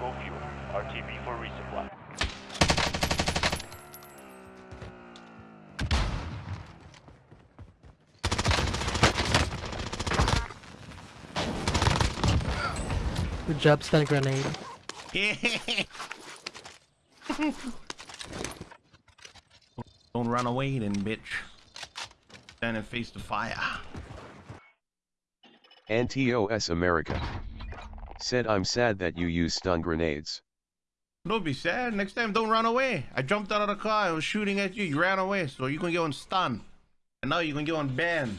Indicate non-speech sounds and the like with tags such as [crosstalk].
Go fuel. RTB for resupply. Good job, stun grenade. [laughs] Don't run away then, bitch. Stand and face the fire. NTOS America. Said I'm sad that you use stun grenades. Don't be sad. Next time, don't run away. I jumped out of the car. I was shooting at you. You ran away. So you can get on stun. And now you can get on ban.